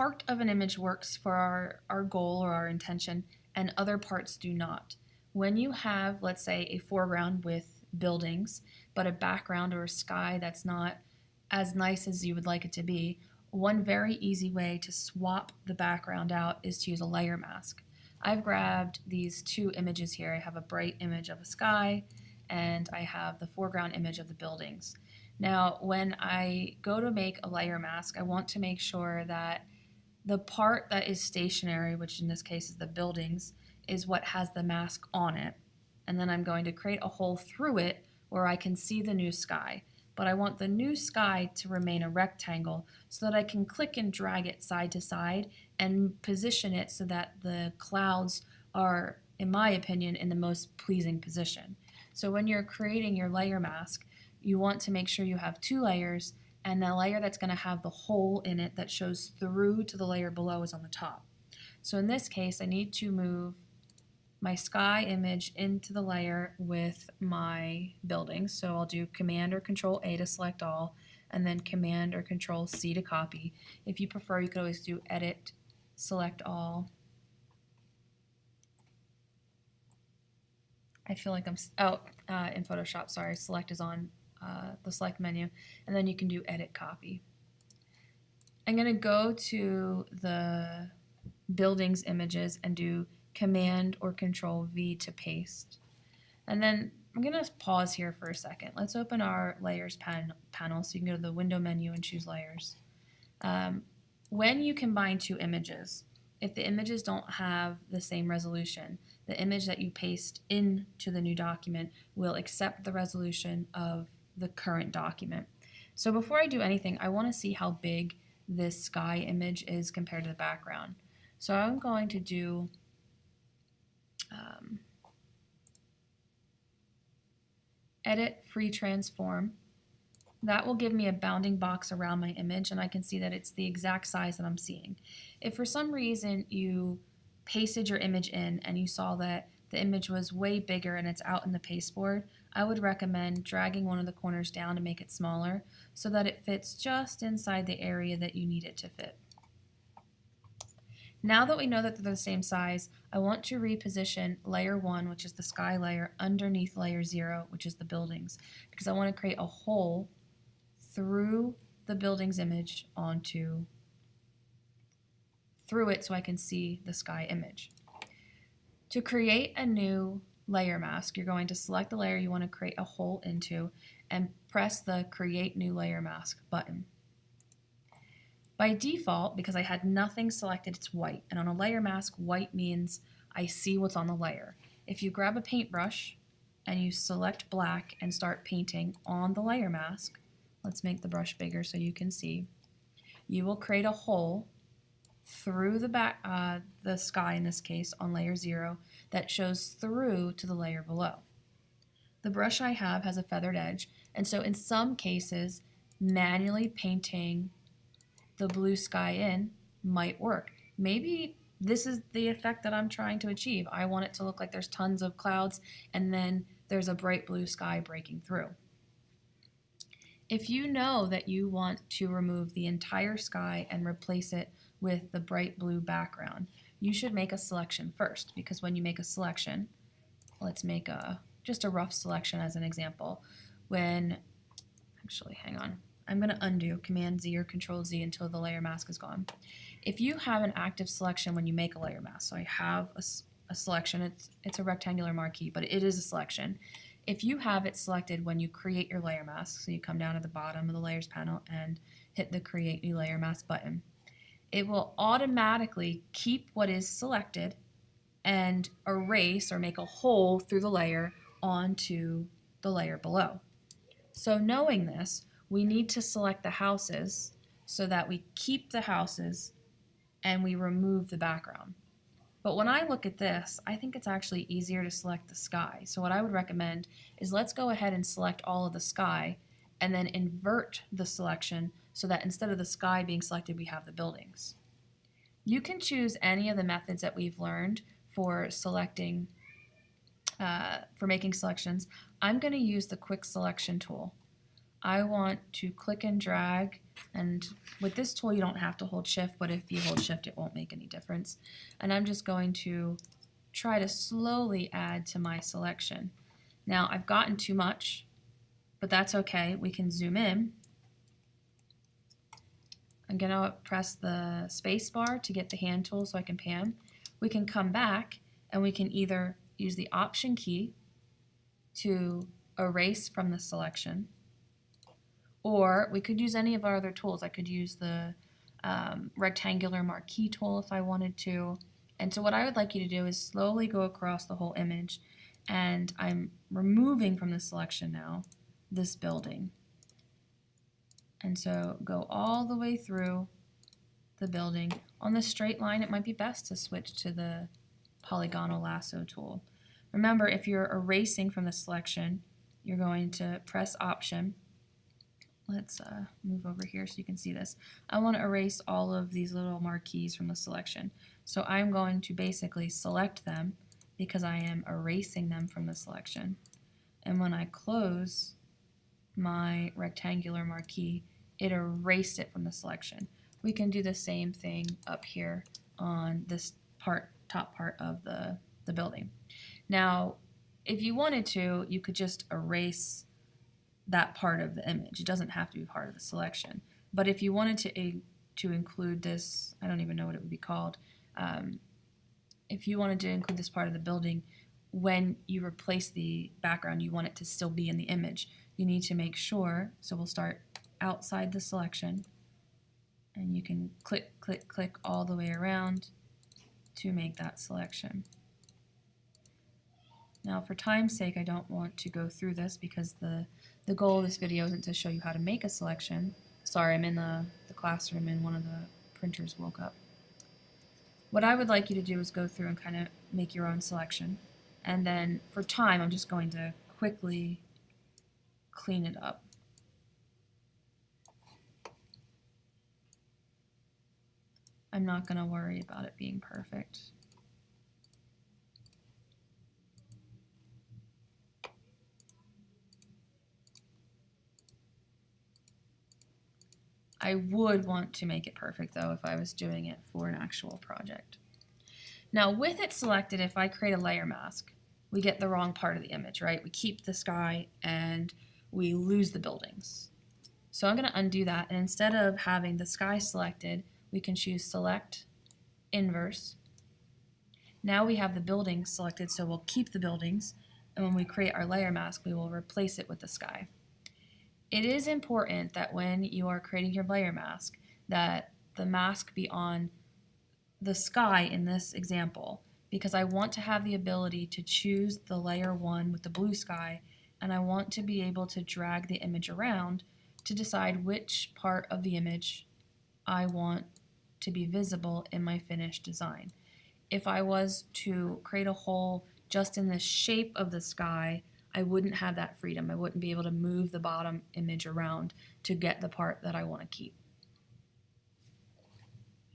part of an image works for our, our goal or our intention and other parts do not. When you have, let's say, a foreground with buildings, but a background or a sky that's not as nice as you would like it to be, one very easy way to swap the background out is to use a layer mask. I've grabbed these two images here. I have a bright image of a sky and I have the foreground image of the buildings. Now, when I go to make a layer mask, I want to make sure that the part that is stationary, which in this case is the buildings, is what has the mask on it. And then I'm going to create a hole through it where I can see the new sky. But I want the new sky to remain a rectangle so that I can click and drag it side to side and position it so that the clouds are, in my opinion, in the most pleasing position. So when you're creating your layer mask, you want to make sure you have two layers and the layer that's going to have the hole in it that shows through to the layer below is on the top. So in this case, I need to move my sky image into the layer with my buildings. So I'll do Command or Control A to select all, and then Command or Control C to copy. If you prefer, you could always do Edit, Select All. I feel like I'm, oh, uh, in Photoshop, sorry, Select is on uh, the select menu, and then you can do edit copy. I'm going to go to the buildings images and do command or control V to paste. And then I'm going to pause here for a second. Let's open our layers pan panel so you can go to the window menu and choose layers. Um, when you combine two images, if the images don't have the same resolution, the image that you paste into the new document will accept the resolution of the current document. So before I do anything, I want to see how big this sky image is compared to the background. So I'm going to do um, edit free transform. That will give me a bounding box around my image and I can see that it's the exact size that I'm seeing. If for some reason you pasted your image in and you saw that the image was way bigger and it's out in the pasteboard, I would recommend dragging one of the corners down to make it smaller so that it fits just inside the area that you need it to fit. Now that we know that they're the same size, I want to reposition layer 1, which is the sky layer, underneath layer 0, which is the buildings, because I want to create a hole through the buildings image onto through it so I can see the sky image. To create a new layer mask, you're going to select the layer you want to create a hole into and press the Create New Layer Mask button. By default, because I had nothing selected, it's white. And on a layer mask, white means I see what's on the layer. If you grab a paintbrush and you select black and start painting on the layer mask, let's make the brush bigger so you can see, you will create a hole through the back, uh, the sky in this case on layer 0 that shows through to the layer below. The brush I have has a feathered edge and so in some cases manually painting the blue sky in might work. Maybe this is the effect that I'm trying to achieve. I want it to look like there's tons of clouds and then there's a bright blue sky breaking through. If you know that you want to remove the entire sky and replace it with the bright blue background, you should make a selection first because when you make a selection, let's make a just a rough selection as an example. When, actually, hang on, I'm going to undo Command Z or Control Z until the layer mask is gone. If you have an active selection when you make a layer mask, so I have a, a selection, it's, it's a rectangular marquee, but it is a selection. If you have it selected when you create your layer mask, so you come down to the bottom of the layers panel and hit the create new layer mask button, it will automatically keep what is selected and erase or make a hole through the layer onto the layer below. So knowing this, we need to select the houses so that we keep the houses and we remove the background. But when I look at this, I think it's actually easier to select the sky. So what I would recommend is let's go ahead and select all of the sky and then invert the selection so that instead of the sky being selected, we have the buildings. You can choose any of the methods that we've learned for selecting, uh, for making selections. I'm going to use the quick selection tool. I want to click and drag And with this tool, you don't have to hold shift, but if you hold shift, it won't make any difference. And I'm just going to try to slowly add to my selection. Now, I've gotten too much, but that's okay. We can zoom in. I'm going to press the space bar to get the hand tool so I can pan. We can come back and we can either use the option key to erase from the selection or we could use any of our other tools. I could use the um, rectangular marquee tool if I wanted to. And so what I would like you to do is slowly go across the whole image and I'm removing from the selection now this building. And so go all the way through the building. On the straight line, it might be best to switch to the polygonal lasso tool. Remember, if you're erasing from the selection, you're going to press Option. Let's uh, move over here so you can see this. I want to erase all of these little marquees from the selection. So I'm going to basically select them because I am erasing them from the selection. And when I close my rectangular marquee, it erased it from the selection. We can do the same thing up here on this part, top part of the, the building. Now, if you wanted to, you could just erase that part of the image. It doesn't have to be part of the selection. But if you wanted to, to include this, I don't even know what it would be called, um, if you wanted to include this part of the building, when you replace the background, you want it to still be in the image. You need to make sure, so we'll start outside the selection, and you can click, click, click all the way around to make that selection. Now for time's sake, I don't want to go through this because the, the goal of this video isn't to show you how to make a selection. Sorry, I'm in the, the classroom and one of the printers woke up. What I would like you to do is go through and kind of make your own selection. And then for time, I'm just going to quickly clean it up. I'm not going to worry about it being perfect. I would want to make it perfect though if I was doing it for an actual project. Now with it selected, if I create a layer mask, we get the wrong part of the image, right? We keep the sky and we lose the buildings. So I'm going to undo that and instead of having the sky selected, we can choose select inverse. Now we have the buildings selected so we'll keep the buildings and when we create our layer mask we will replace it with the sky. It is important that when you are creating your layer mask that the mask be on the sky in this example because I want to have the ability to choose the layer one with the blue sky and I want to be able to drag the image around to decide which part of the image I want to be visible in my finished design. If I was to create a hole just in the shape of the sky I wouldn't have that freedom. I wouldn't be able to move the bottom image around to get the part that I want to keep.